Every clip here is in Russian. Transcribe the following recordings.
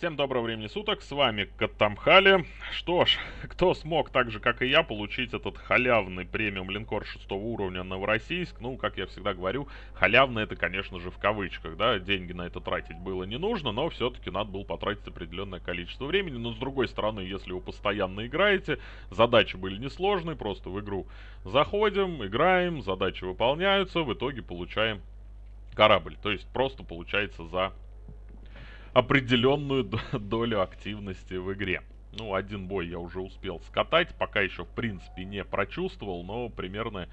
Всем доброго времени суток, с вами Катамхали. Что ж, кто смог так же, как и я, получить этот халявный премиум линкор 6 уровня Новороссийск, ну, как я всегда говорю, халявный это, конечно же, в кавычках, да, деньги на это тратить было не нужно, но все-таки надо было потратить определенное количество времени, но с другой стороны, если вы постоянно играете, задачи были несложные, просто в игру заходим, играем, задачи выполняются, в итоге получаем корабль, то есть просто получается за определенную долю активности в игре. Ну, один бой я уже успел скатать, пока еще, в принципе, не прочувствовал, но примерно,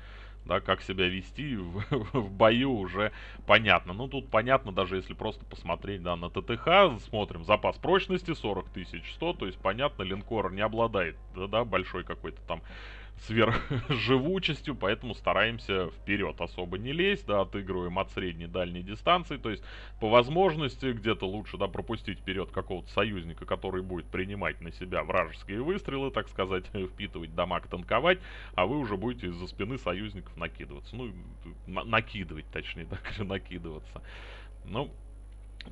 да, как себя вести в, в бою уже понятно. Ну, тут понятно, даже если просто посмотреть, да, на ТТХ, смотрим, запас прочности 40 тысяч 100, то есть, понятно, линкор не обладает, да, большой какой-то там сверхживучестью, поэтому стараемся вперед особо не лезть, да, отыгрываем от средней дальней дистанции, то есть по возможности где-то лучше, да, пропустить вперед какого-то союзника, который будет принимать на себя вражеские выстрелы, так сказать, впитывать дамаг, танковать, а вы уже будете из-за спины союзников накидываться, ну, на накидывать, точнее, так накидываться. Ну,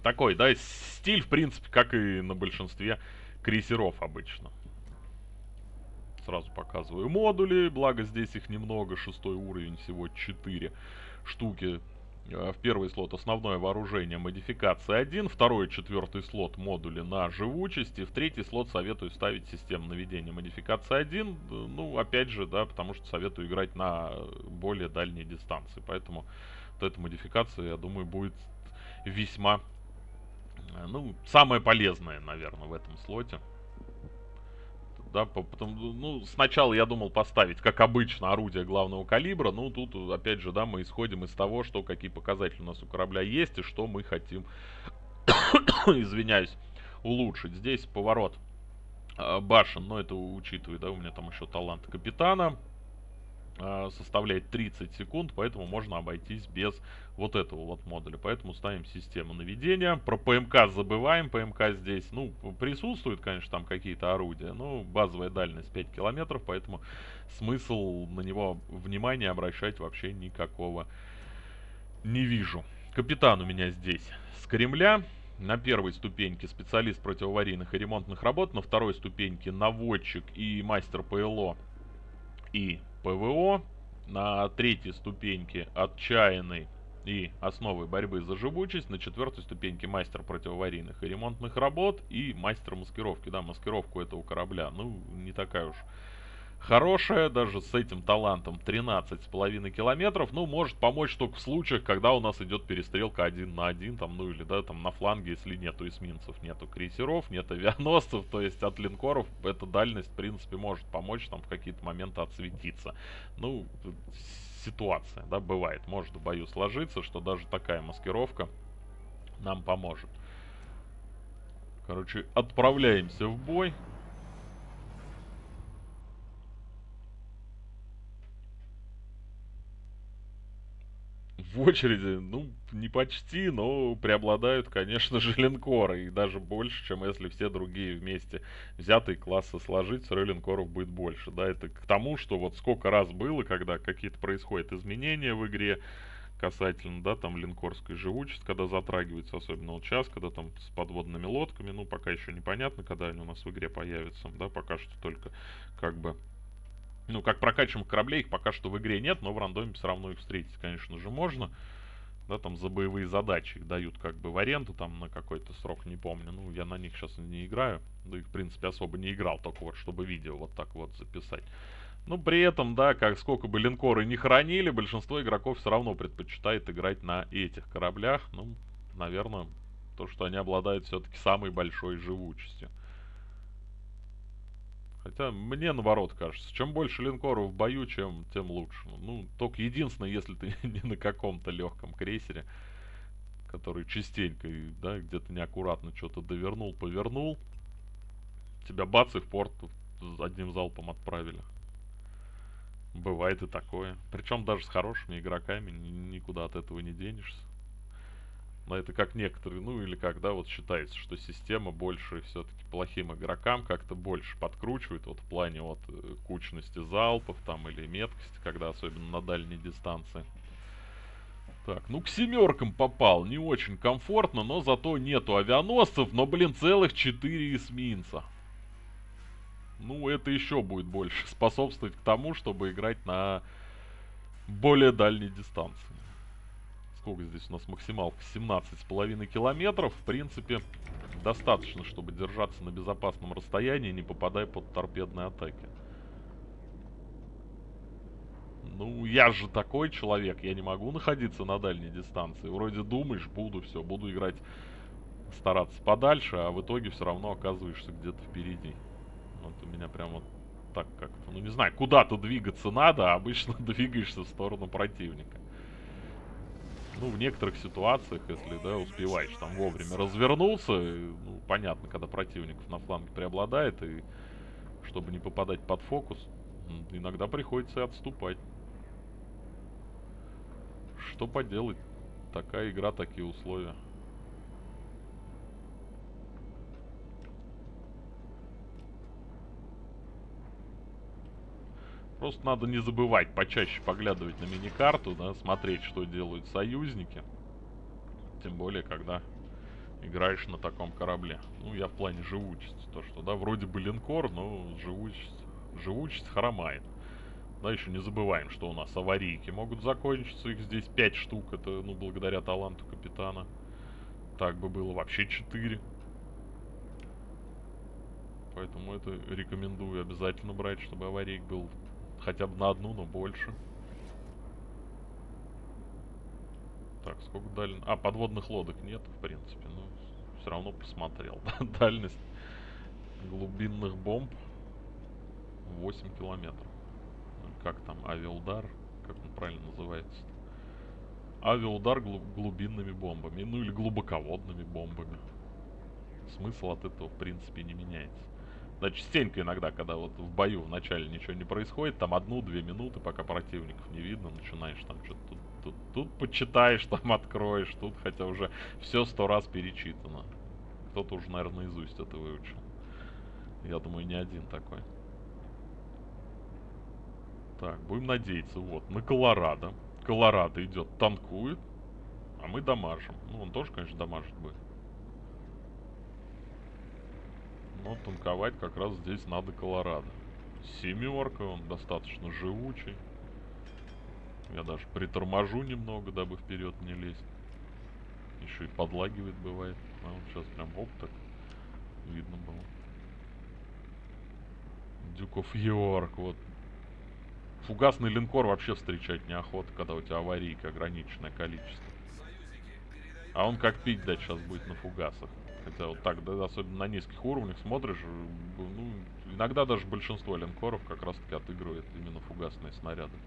такой, да, стиль, в принципе, как и на большинстве крейсеров обычно сразу показываю модули, благо здесь их немного, шестой уровень, всего 4 штуки. Э, в первый слот основное вооружение модификация 1, второй и четвертый слот модули на живучесть, и в третий слот советую ставить систему наведения модификация 1, ну опять же, да, потому что советую играть на более дальней дистанции, поэтому вот эта модификация, я думаю, будет весьма, э, ну, самая полезная, наверное, в этом слоте да, потом, ну, сначала я думал поставить, как обычно, орудие главного калибра, ну, тут, опять же, да, мы исходим из того, что какие показатели у нас у корабля есть и что мы хотим, извиняюсь, улучшить. Здесь поворот э, башен, но это учитывая, да, у меня там еще талант капитана, э, составляет 30 секунд, поэтому можно обойтись без вот этого вот модуля. Поэтому ставим систему наведения. Про ПМК забываем. ПМК здесь, ну, присутствуют, конечно, там какие-то орудия. Но базовая дальность 5 километров, поэтому смысл на него внимания обращать вообще никакого не вижу. Капитан у меня здесь с Кремля. На первой ступеньке специалист противоаварийных и ремонтных работ. На второй ступеньке наводчик и мастер ПЛО и ПВО. На третьей ступеньке отчаянный и основы борьбы за живучесть. На четвертой ступеньке мастер противоаварийных и ремонтных работ и мастер маскировки. Да, маскировку этого корабля, ну, не такая уж хорошая, даже с этим талантом 13,5 километров, ну, может помочь только в случаях, когда у нас идет перестрелка один на один, там, ну, или, да, там, на фланге, если нету эсминцев, нету крейсеров, нет авианосцев, то есть от линкоров эта дальность, в принципе, может помочь, там, в какие-то моменты отсветиться. Ну, ситуация, да, бывает. Может в бою сложиться, что даже такая маскировка нам поможет. Короче, отправляемся в бой. В очереди, ну, не почти, но преобладают, конечно же, линкоры. И даже больше, чем если все другие вместе взятые классы сложить, все линкоров будет больше. Да, это к тому, что вот сколько раз было, когда какие-то происходят изменения в игре, касательно, да, там линкорской живучести, когда затрагивается, особенно вот сейчас, когда там с подводными лодками, ну, пока еще непонятно, когда они у нас в игре появятся, да, пока что только как бы ну, как прокачиваемых кораблей их пока что в игре нет, но в рандоме все равно их встретить, конечно же, можно. Да, там за боевые задачи их дают как бы в аренду там на какой-то срок, не помню. Ну, я на них сейчас не играю. Да и, в принципе, особо не играл, только вот, чтобы видео вот так вот записать. Ну, при этом, да, как сколько бы линкоры не хранили, большинство игроков все равно предпочитает играть на этих кораблях. Ну, наверное, то, что они обладают все-таки самой большой живучестью. Хотя мне наоборот кажется, чем больше линкоров в бою, чем тем лучше. Ну, только единственное, если ты не на каком-то легком крейсере, который частенько, да, где-то неаккуратно что-то довернул, повернул, тебя бац и в порт одним залпом отправили. Бывает и такое. Причем даже с хорошими игроками никуда от этого не денешься. Но это как некоторые, ну или когда вот считается, что система больше все-таки плохим игрокам как-то больше подкручивает, вот в плане вот э, кучности залпов там или меткости, когда особенно на дальней дистанции. Так, ну к семеркам попал. Не очень комфортно, но зато нету авианосцев. Но, блин, целых четыре эсминца. Ну, это еще будет больше способствовать к тому, чтобы играть на более дальней дистанции. Сколько здесь у нас максималка? 17,5 километров. В принципе, достаточно, чтобы держаться на безопасном расстоянии, не попадая под торпедные атаки. Ну, я же такой человек, я не могу находиться на дальней дистанции. Вроде думаешь, буду, все, буду играть, стараться подальше, а в итоге все равно оказываешься где-то впереди. Вот у меня прям вот так как-то, ну не знаю, куда-то двигаться надо, а обычно двигаешься в сторону противника. Ну, в некоторых ситуациях, если, да, успеваешь там вовремя развернуться, ну, понятно, когда противников на фланге преобладает, и чтобы не попадать под фокус, иногда приходится и отступать. Что поделать? Такая игра, такие условия. Просто надо не забывать почаще поглядывать на миникарту, да, смотреть, что делают союзники. Тем более, когда играешь на таком корабле. Ну, я в плане живучести. То, что, да, вроде бы линкор, но живучесть, живучесть хромает. Да, еще не забываем, что у нас аварийки могут закончиться. Их здесь 5 штук. Это, ну, благодаря таланту капитана. Так бы было вообще 4. Поэтому это рекомендую обязательно брать, чтобы аварийк был хотя бы на одну, но больше. Так, сколько дальность? А, подводных лодок нет, в принципе. Но все равно посмотрел. Дальность глубинных бомб 8 километров как там, авиаудар, как он правильно называется? Авиаудар глубинными бомбами, ну или глубоководными бомбами. Смысл от этого, в принципе, не меняется. Да, частенько иногда, когда вот в бою вначале ничего не происходит, там одну-две минуты, пока противников не видно, начинаешь там что-то тут, тут, тут почитаешь, там откроешь, тут хотя уже все сто раз перечитано. Кто-то уже, наверное, наизусть это выучил. Я думаю, не один такой. Так, будем надеяться, вот, на Колорадо. Колорадо идет, танкует, а мы дамажим. Ну, он тоже, конечно, дамажит будет. Но танковать как раз здесь надо Колорадо. Семерка, он достаточно живучий. Я даже приторможу немного, дабы вперед не лезть. Еще и подлагивает бывает. А вот сейчас прям оп так видно было. Дюков Йорк, вот Фугасный линкор вообще встречать неохота, когда у тебя аварийка ограниченное количество. А он как пить дать сейчас будет на фугасах. Хотя вот так, да, особенно на низких уровнях смотришь, ну, иногда даже большинство линкоров как раз таки отыгрывает именно фугасные снаряды.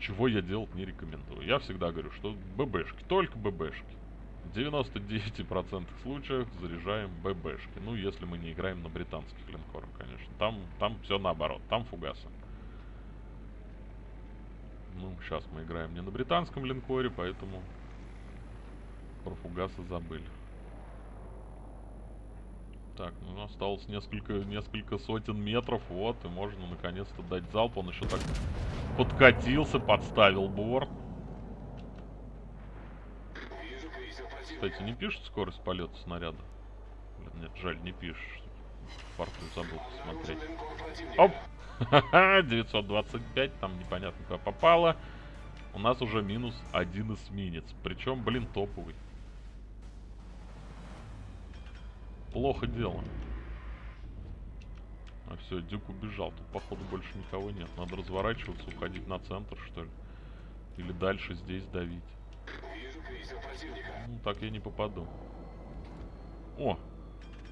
Чего я делать не рекомендую. Я всегда говорю, что ББшки, только ББшки. В 99% случаев заряжаем ББшки. Ну, если мы не играем на британских линкорах, конечно. Там, там все наоборот, там фугасы. Ну, сейчас мы играем не на британском линкоре, поэтому про фугасы забыли. Так, ну осталось несколько, несколько сотен метров, вот, и можно наконец-то дать залп. Он еще так подкатился, подставил борт. Кстати, не пишет скорость полета снаряда? Блин, нет, жаль, не пишет. Фарту забыл посмотреть. Оп! 925, там непонятно куда попало. У нас уже минус один эсминец. Причем, блин, топовый. Плохо дело. А все, Дюк убежал. Тут, походу, больше никого нет. Надо разворачиваться, уходить на центр, что ли. Или дальше здесь давить. Ну, так я не попаду. О!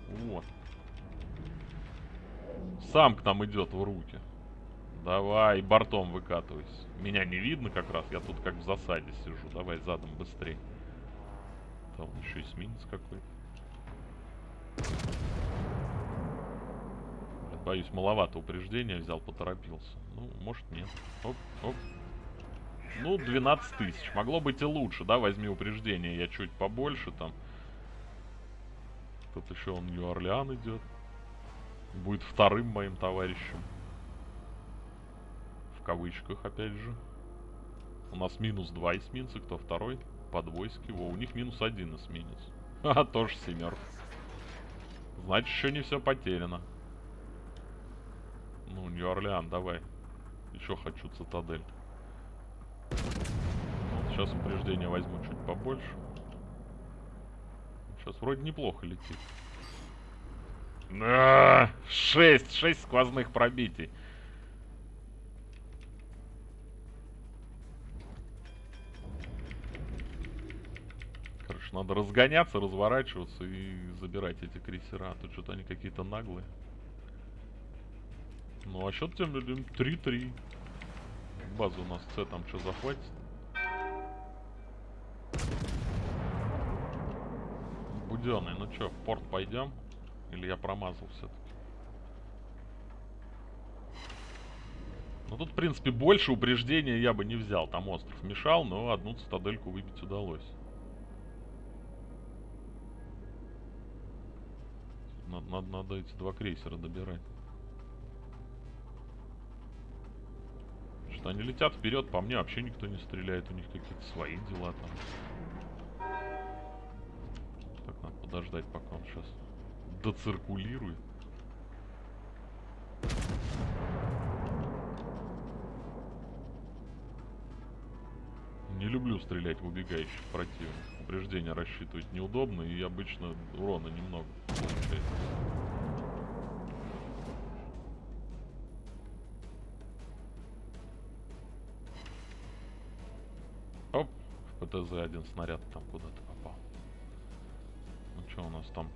Вот. Сам к нам идет в руки. Давай, бортом выкатывайся. Меня не видно как раз, я тут как в засаде сижу. Давай задом быстрее. Там еще эсминец какой-то. Боюсь, маловато упреждения взял, поторопился. Ну, может нет. Оп, оп. Ну, 12 тысяч. Могло быть и лучше, да? Возьми упреждение, я чуть побольше там. Тут еще он Нью-Орлеан идет. Будет вторым моим товарищем. В кавычках, опять же. У нас минус два эсминца, кто второй? Подвойский. Во, у них минус один эсминец. Ха, тоже семерка. Значит, еще не все потеряно. Ну, Нью-Орлеан, давай. Еще хочу цитадель. Вот сейчас упреждение возьму чуть побольше. Сейчас вроде неплохо летит. На, 6, 6 сквозных пробитий. Короче, надо разгоняться, разворачиваться и забирать эти крейсера. А то что-то они какие-то наглые. Ну, а счет тем 3-3. База у нас С там что захватит? Буденный, ну что, в порт пойдем? Или я промазал все-таки? Ну тут, в принципе, больше упреждения я бы не взял. Там остров мешал, но одну цитадельку выбить удалось. Надо, надо, надо эти два крейсера добирать. Что они летят вперед, по мне вообще никто не стреляет, у них какие-то свои дела там. Так, надо подождать, пока он сейчас доциркулирует. Не люблю стрелять в убегающих противников. Упреждение рассчитывать неудобно и обычно урона немного получается. В ПТЗ один снаряд там куда-то попал. Ну что у нас там?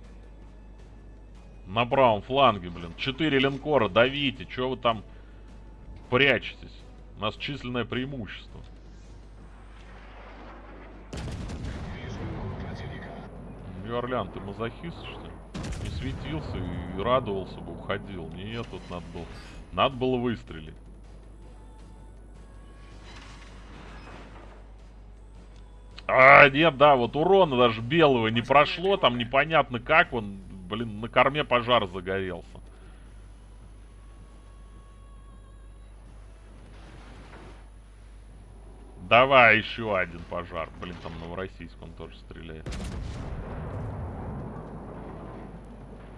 На правом фланге, блин. Четыре линкора, давите. Чего вы там прячетесь? У нас численное преимущество. Нью-Орлеан, ты мазохист, что ли? Не светился и радовался бы, уходил. Нет, тут надо было... Надо было выстрелить. А, нет, да, вот урона даже белого не прошло, там непонятно как он, блин, на корме пожар загорелся. Давай еще один пожар. Блин, там Новороссийск он тоже стреляет.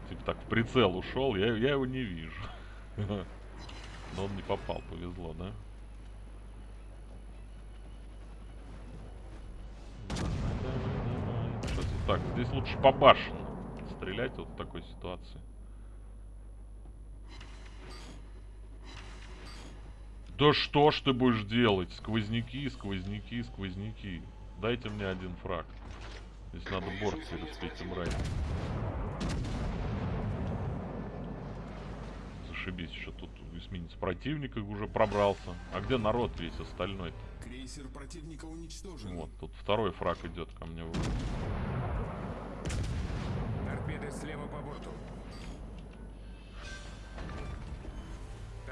Типа так в прицел ушел, я, я его не вижу. Но он не попал, повезло, да? Так, здесь лучше по башне стрелять вот в такой ситуации. Да что ж ты будешь делать? Сквозняки, сквозняки, сквозняки. Дайте мне один фраг. Здесь надо борт через этим рай. Зашибись, еще тут эсминец противника уже пробрался. А где народ весь остальной-то? Крейсер противника уничтожен. Вот, тут второй фраг идет ко мне. Торпеды слева по борту.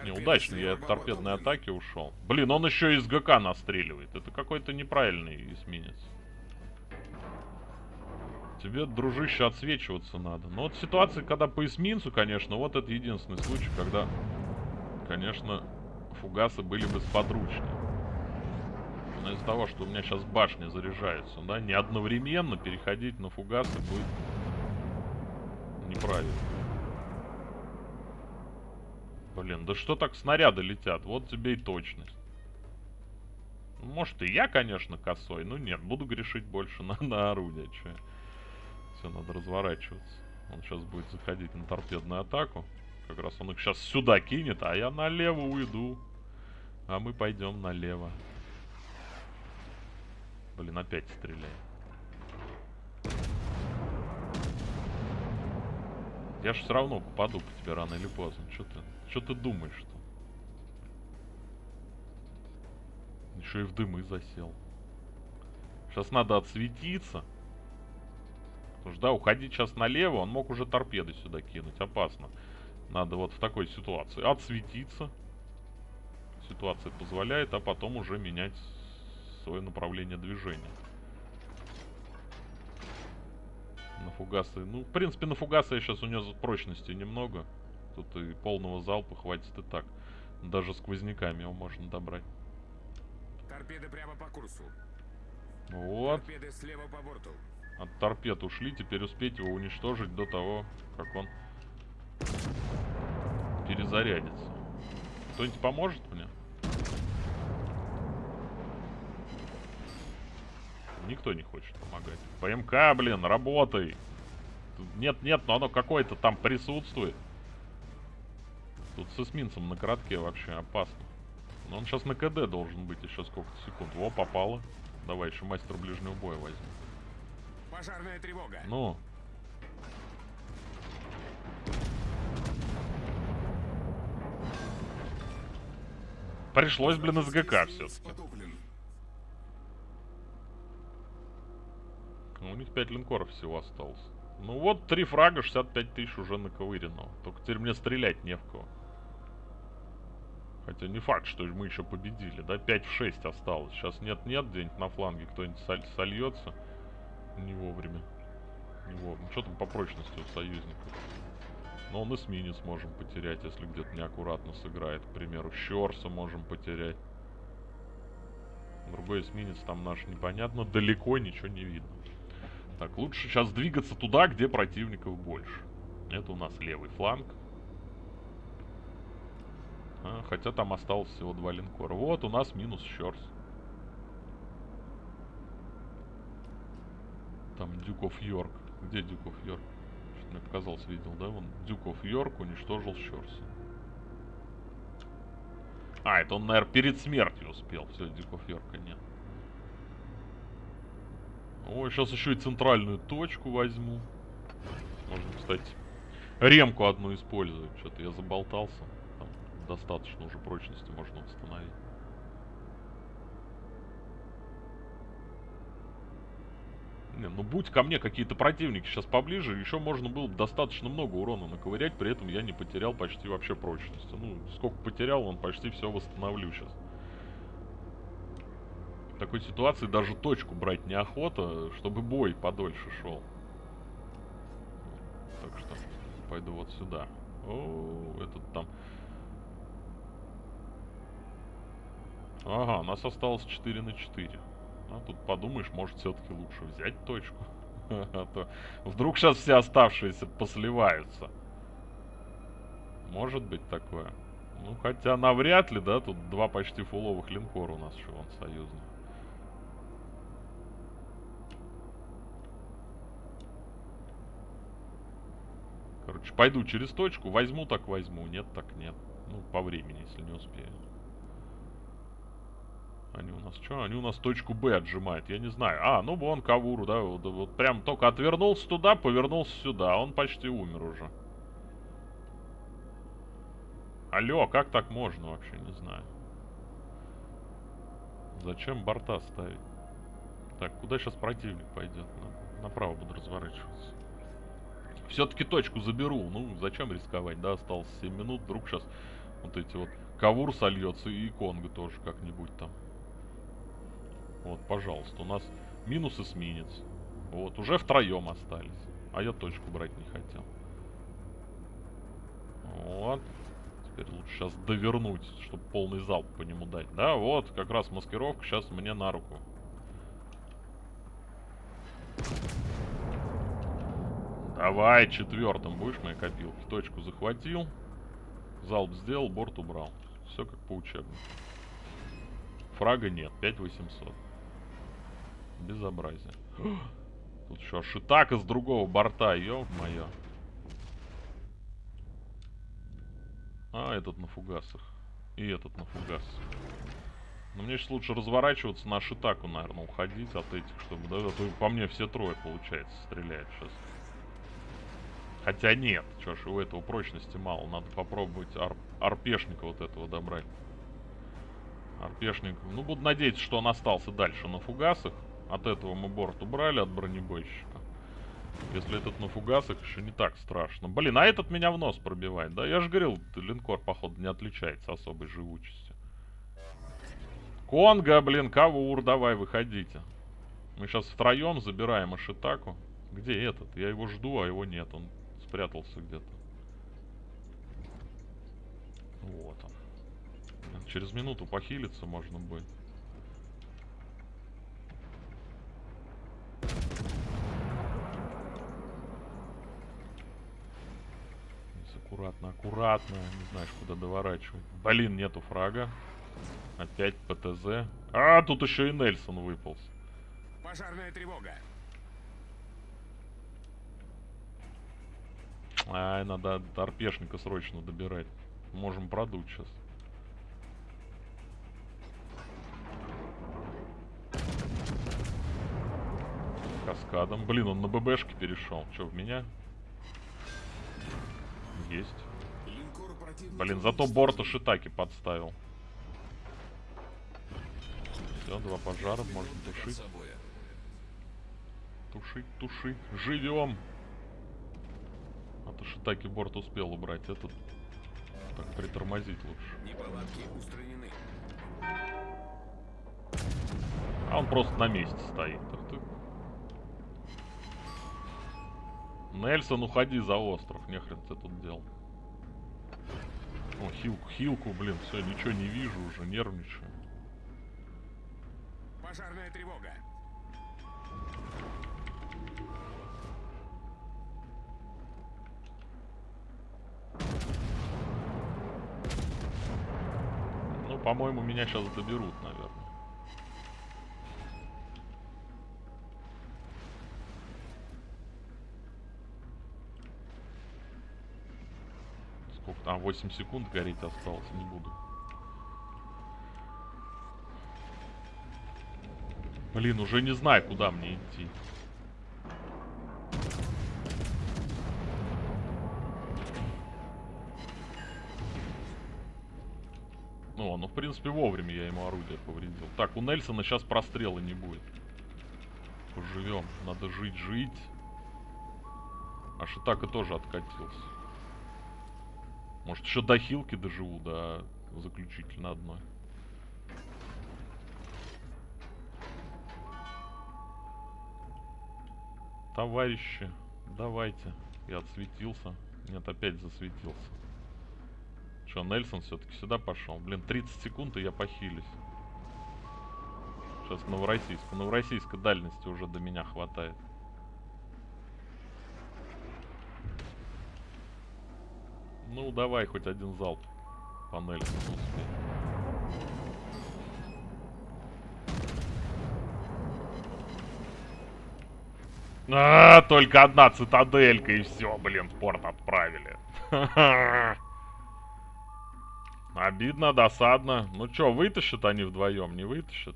Неудачно, я от торпедной атаки ушел. Блин, он еще из ГК настреливает. Это какой-то неправильный эсминец. Тебе, дружище, отсвечиваться надо. Но вот ситуация, когда по эсминцу, конечно, вот это единственный случай, когда, конечно, фугасы были бы сподручнее. Но из-за того, что у меня сейчас башня заряжается, да, не одновременно переходить на фугасы будет неправильно. Блин, да что так снаряды летят? Вот тебе и точность. Может и я, конечно, косой, но нет, буду грешить больше на, на орудие. Че. Все, надо разворачиваться. Он сейчас будет заходить на торпедную атаку. Как раз он их сейчас сюда кинет, а я налево уйду. А мы пойдем налево. Блин, опять стреляет. Я же все равно попаду по тебе рано или поздно. Что ты, что ты думаешь-то? Еще и в дымы засел. Сейчас надо отсветиться. Потому что, да, уходить сейчас налево, он мог уже торпеды сюда кинуть. Опасно. Надо вот в такой ситуации отсветиться. Ситуация позволяет, а потом уже менять свое направление движения. На фугасы. Ну, в принципе, на фугасы я сейчас у него прочности немного. Тут и полного залпа хватит и так. Даже сквозняками его можно добрать. Торпеды прямо по курсу. Вот. Торпеды слева по борту. От торпед ушли. Теперь успеть его уничтожить до того, как он перезарядится. Кто-нибудь поможет мне? Никто не хочет помогать. ПМК, блин, работай. Нет, нет, но оно какое-то там присутствует. Тут с эсминцем на коротке вообще опасно. Но он сейчас на КД должен быть еще сколько-то секунд. Во, попало. Давай, еще мастер ближнего боя возьмем. Пожарная тревога. Ну. Пришлось, блин, из ГК все-таки. Потоплен. Ну, У них 5 линкоров всего осталось. Ну вот, три фрага, 65 тысяч уже наковырено. Только теперь мне стрелять не в кого. Хотя не факт, что мы еще победили, да? 5 в 6 осталось. Сейчас нет-нет, где-нибудь на фланге кто-нибудь соль- сольется. Не вовремя. Не вовремя. Что там по прочности у союзников? Но он эсминец можем потерять, если где-то неаккуратно сыграет. К примеру, Щорса можем потерять. Другой эсминец там наш непонятно. Далеко ничего не видно. Так, лучше сейчас двигаться туда, где противников больше. Это у нас левый фланг. А, хотя там осталось всего два линкора. Вот у нас минус Щорс. Там Дюков Йорк. Где Дюков Йорк? Что-то мне показалось, видел, да? Вон Дюков Йорк уничтожил Щорса. А, это он, наверное, перед смертью успел. Все, Дюков Йорка нет. Ой, сейчас еще и центральную точку возьму. Можно, кстати, ремку одну использовать. Что-то я заболтался. Там достаточно уже прочности можно восстановить. Не, ну будь ко мне какие-то противники сейчас поближе, еще можно было бы достаточно много урона наковырять, при этом я не потерял почти вообще прочности. Ну, сколько потерял, он почти все восстановлю сейчас. В такой ситуации даже точку брать неохота, чтобы бой подольше шел. Так что пойду вот сюда. О, этот там... Ага, у нас осталось 4 на 4. А тут подумаешь, может все-таки лучше взять точку. А то вдруг сейчас все оставшиеся посливаются. Может быть такое. Ну, хотя навряд ли, да, тут два почти фуловых линкора у нас еще вон союзных. Пойду через точку, возьму так возьму, нет так нет. Ну, по времени, если не успею. Они у нас что? Они у нас точку Б отжимают, я не знаю. А, ну вон Кавуру, да, вот, вот прям только отвернулся туда, повернулся сюда. Он почти умер уже. Алло, как так можно вообще, не знаю. Зачем борта ставить? Так, куда сейчас противник пойдет? На- направо буду разворачиваться. Все-таки точку заберу. Ну, зачем рисковать, да? Осталось 7 минут. Вдруг сейчас вот эти вот Кавур сольется и Конго тоже как-нибудь там. Вот, пожалуйста, у нас минус эсминец. Вот, уже втроем остались. А я точку брать не хотел. Вот. Теперь лучше сейчас довернуть, чтобы полный залп по нему дать. Да, вот, как раз маскировка сейчас мне на руку. Давай, четвертым будешь моей копилки. Точку захватил. Залп сделал, борт убрал. Все как по учебнику. Фрага нет, 5800. Безобразие. Тут еще шитака с другого борта, ё-моё. А, этот на фугасах. И этот на фугасах. Но мне сейчас лучше разворачиваться на шитаку, наверное, уходить от этих, чтобы, да, а то по мне все трое, получается, стреляют сейчас. Хотя нет, что ж, у этого прочности мало. Надо попробовать ар арпешника вот этого добрать. Арпешник. Ну, буду надеяться, что он остался дальше на фугасах. От этого мы борт убрали, от бронебойщика. Если этот на фугасах, еще не так страшно. Блин, а этот меня в нос пробивает, да? Я же говорил, линкор, походу, не отличается особой живучестью. Конга, блин, Кавур, давай, выходите. Мы сейчас втроем забираем Ашитаку. Где этот? Я его жду, а его нет. Он спрятался где-то. Вот он. Через минуту похилиться можно будет. Аккуратно, аккуратно. Не знаешь, куда доворачивать. Блин, нету фрага. Опять ПТЗ. А, тут еще и Нельсон выполз. Пожарная тревога. Ай, надо торпешника срочно добирать. Можем продуть сейчас. Каскадом. Блин, он на ББшке перешел. Че, в меня? Есть. Блин, зато борта Шитаки подставил. Все, два пожара, можно тушить. Тушить, тушить. Живем! То Шитаки борт успел убрать. Этот так притормозить лучше. Неполадки устранены. А он просто на месте стоит. Ах ты. Нельсон, уходи за остров. Нехрен ты тут делал. О, хилку, хилку, блин, все, ничего не вижу уже, нервничаю. Пожарная тревога. По-моему, меня сейчас доберут, наверное. Сколько там? 8 секунд гореть осталось, не буду. Блин, уже не знаю, куда мне идти. Ну, в принципе, вовремя я ему орудие повредил. Так, у Нельсона сейчас прострела не будет. Поживем. Надо жить, жить. А Шитака тоже откатился. Может, еще до хилки доживу, до заключительно одной. Товарищи, давайте. Я отсветился. Нет, опять засветился. Че, Нельсон все-таки сюда пошел? Блин, 30 секунд, и я похилюсь. Сейчас Новороссийск. У Новороссийска дальности уже до меня хватает. Ну, давай хоть один залп по Нельсону успей. А, только одна цитаделька и все, блин, в порт отправили. Обидно, досадно. Ну чё, вытащат они вдвоем, не вытащат?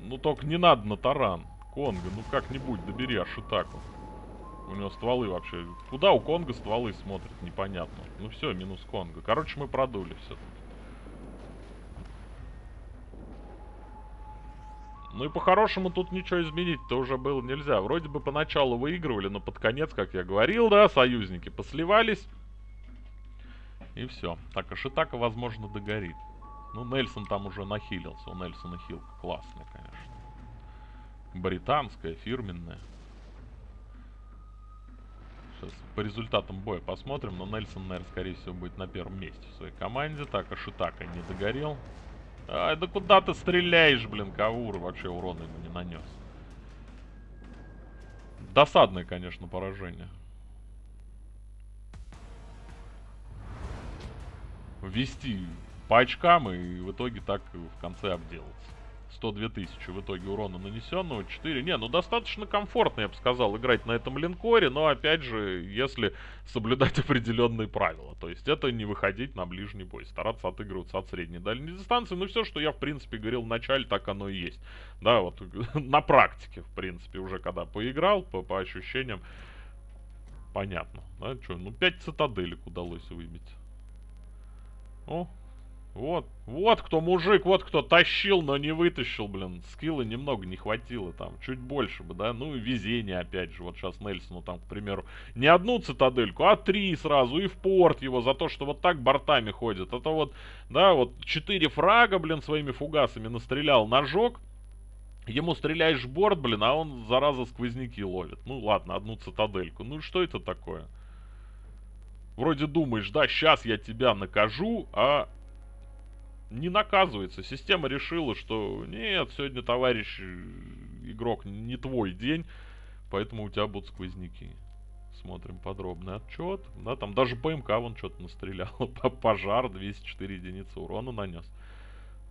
Ну только не надо на таран. Конга, ну как-нибудь добери Ашитаку. У него стволы вообще... Куда у Конга стволы смотрят, непонятно. Ну все, минус Конга. Короче, мы продули все. Ну и по-хорошему тут ничего изменить-то уже было нельзя. Вроде бы поначалу выигрывали, но под конец, как я говорил, да, союзники посливались. И все. Так, Ашитака, возможно, догорит. Ну, Нельсон там уже нахилился. У Нельсона хилка классная, конечно. Британская, фирменная. Сейчас по результатам боя посмотрим. Но Нельсон, наверное, скорее всего, будет на первом месте в своей команде. Так, Ашитака не догорел. Ай, да куда ты стреляешь, блин, Кавур вообще урона ему не нанес. Досадное, конечно, поражение. Ввести по очкам и в итоге так в конце обделаться. 102 тысячи в итоге урона нанесенного, 4. Не, ну достаточно комфортно, я бы сказал, играть на этом линкоре, но опять же, если соблюдать определенные правила. То есть это не выходить на ближний бой, стараться отыгрываться от средней дальней дистанции. Ну все, что я в принципе говорил в начале, так оно и есть. Да, вот на практике, в принципе, уже когда поиграл, по, по ощущениям, понятно. Да, что, ну 5 цитаделек удалось выбить. О, вот, вот кто мужик, вот кто тащил, но не вытащил, блин. Скилла немного не хватило там, чуть больше бы, да. Ну и везение, опять же. Вот сейчас Нельсону там, к примеру, не одну цитадельку, а три сразу. И в порт его за то, что вот так бортами ходит. Это вот, да, вот четыре фрага, блин, своими фугасами настрелял, ножок. Ему стреляешь в борт, блин, а он, зараза, сквозняки ловит. Ну ладно, одну цитадельку. Ну что это такое? Вроде думаешь, да, сейчас я тебя накажу, а не наказывается. Система решила, что нет, сегодня, товарищ игрок, не твой день, поэтому у тебя будут сквозняки. Смотрим подробный отчет. Да, там даже ПМК вон что-то настрелял. Пожар 204 единицы урона нанес.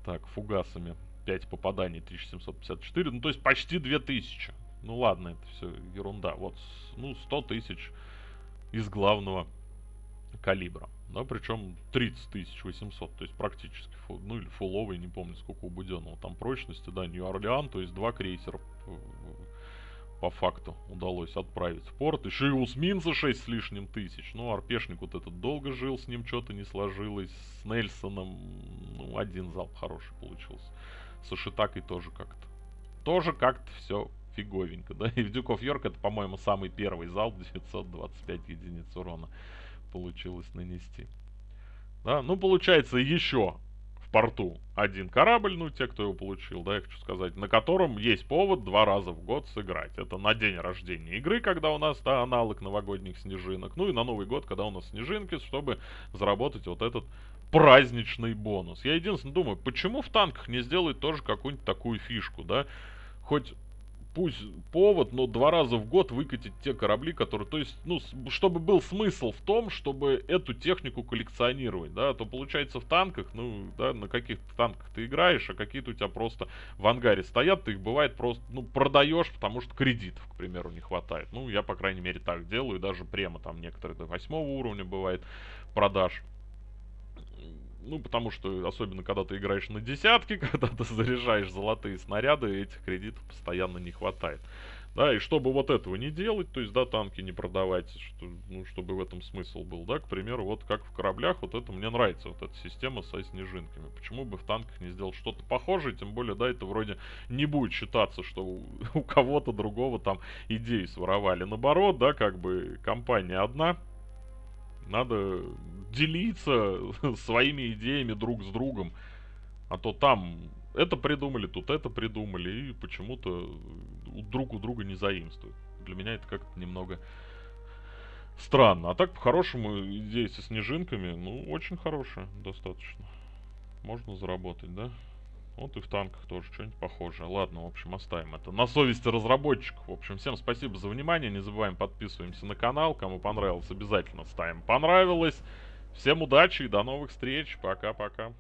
Так, фугасами 5 попаданий, 1754. Ну, то есть почти 2000. Ну ладно, это все ерунда. Вот, ну, 100 тысяч из главного калибра. Да, причем 30 800, то есть практически, ну или фуловый, не помню сколько у Буденного. Там прочности, да, Нью-Орлеан, то есть два крейсера по факту удалось отправить в порт. Еще и Усминца 6 с лишним тысяч. Ну, Арпешник вот этот долго жил, с ним что-то не сложилось. С Нельсоном, ну, один залп хороший получился. С Ушитакой тоже как-то. Тоже как-то все фиговенько, да. И в of York это, по-моему, самый первый залп, 925 единиц урона получилось нанести. Да, ну, получается, еще порту один корабль, ну, те, кто его получил, да, я хочу сказать, на котором есть повод два раза в год сыграть. Это на день рождения игры, когда у нас, да, аналог новогодних снежинок, ну и на Новый год, когда у нас снежинки, чтобы заработать вот этот праздничный бонус. Я единственное думаю, почему в танках не сделать тоже какую-нибудь такую фишку, да? Хоть пусть повод, но два раза в год выкатить те корабли, которые, то есть, ну, чтобы был смысл в том, чтобы эту технику коллекционировать, да, то получается в танках, ну, да, на каких танках ты играешь, а какие-то у тебя просто в ангаре стоят, ты их бывает просто, ну, продаешь, потому что кредитов, к примеру, не хватает. Ну, я, по крайней мере, так делаю, даже прямо там некоторые до восьмого уровня бывает продаж. Ну, потому что, особенно когда ты играешь на десятки, когда ты заряжаешь золотые снаряды, этих кредитов постоянно не хватает. Да, и чтобы вот этого не делать, то есть, да, танки не продавать, что, ну, чтобы в этом смысл был, да, к примеру, вот как в кораблях, вот это мне нравится, вот эта система со снежинками. Почему бы в танках не сделать что-то похожее, тем более, да, это вроде не будет считаться, что у, у кого-то другого там идеи своровали. Наоборот, да, как бы компания одна, надо делиться своими идеями друг с другом. А то там это придумали, тут это придумали, и почему-то друг у друга не заимствуют. Для меня это как-то немного странно. А так, по-хорошему, идея со снежинками, ну, очень хорошая, достаточно. Можно заработать, да? Вот и в танках тоже что-нибудь похожее. Ладно, в общем, оставим это. На совести разработчиков. В общем, всем спасибо за внимание. Не забываем подписываемся на канал. Кому понравилось, обязательно ставим понравилось. Всем удачи и до новых встреч. Пока-пока.